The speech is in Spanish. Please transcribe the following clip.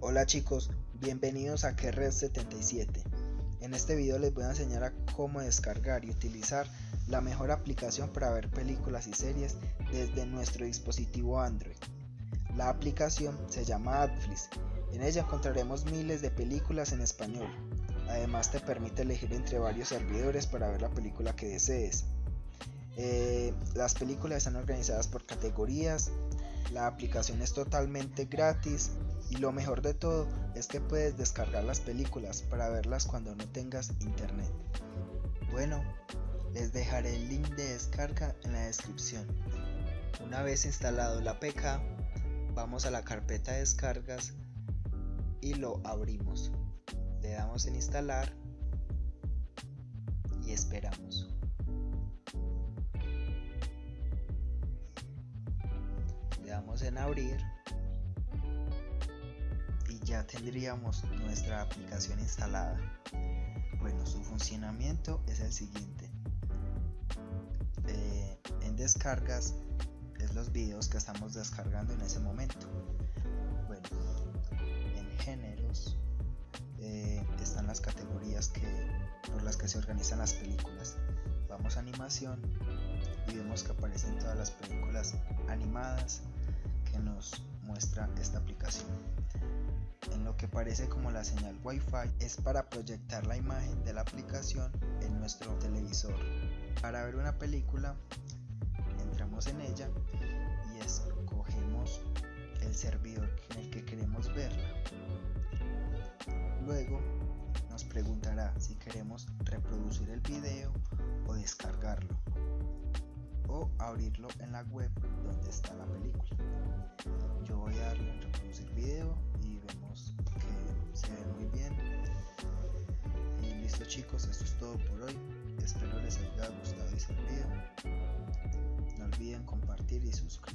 Hola chicos, bienvenidos a Kerred77. En este video les voy a enseñar a cómo descargar y utilizar la mejor aplicación para ver películas y series desde nuestro dispositivo Android. La aplicación se llama Adflix. En ella encontraremos miles de películas en español. Además te permite elegir entre varios servidores para ver la película que desees. Eh, las películas están organizadas por categorías. La aplicación es totalmente gratis y lo mejor de todo es que puedes descargar las películas para verlas cuando no tengas internet. Bueno, les dejaré el link de descarga en la descripción. Una vez instalado la APK, vamos a la carpeta de descargas y lo abrimos. Le damos en instalar y esperamos. Le damos en abrir y ya tendríamos nuestra aplicación instalada. Bueno, su funcionamiento es el siguiente. Eh, en descargas es los videos que estamos descargando en ese momento. Bueno, en géneros eh, las categorías que, por las que se organizan las películas. Vamos a animación y vemos que aparecen todas las películas animadas que nos muestra esta aplicación. En lo que parece como la señal Wi-Fi es para proyectar la imagen de la aplicación en nuestro televisor. Para ver una película entramos en ella y escogemos el servidor en el que queremos verla. Luego nos preguntará si queremos reproducir el video o descargarlo o abrirlo en la web donde está la película. Yo voy a darle en reproducir video y vemos que se ve muy bien. Y listo chicos, esto es todo por hoy. Espero les haya gustado y servido. No olviden compartir y suscribirse.